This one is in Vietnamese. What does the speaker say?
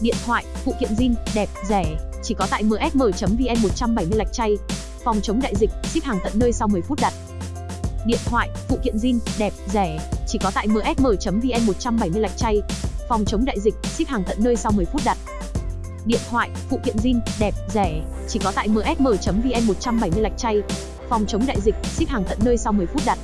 Điện thoại, phụ kiện zin, đẹp, rẻ, chỉ có tại msm.vn 170 lạch chay. Phòng chống đại dịch, ship hàng tận nơi sau 10 phút đặt. Điện thoại, phụ kiện zin, đẹp, rẻ, chỉ có tại msm.vn 170 lạch chay. Phòng chống đại dịch, ship hàng tận nơi sau 10 phút đặt. Điện thoại, phụ kiện zin, đẹp, rẻ, chỉ có tại msm.vn 170 lạch chay. Phòng chống đại dịch, ship hàng tận nơi sau 10 phút đặt.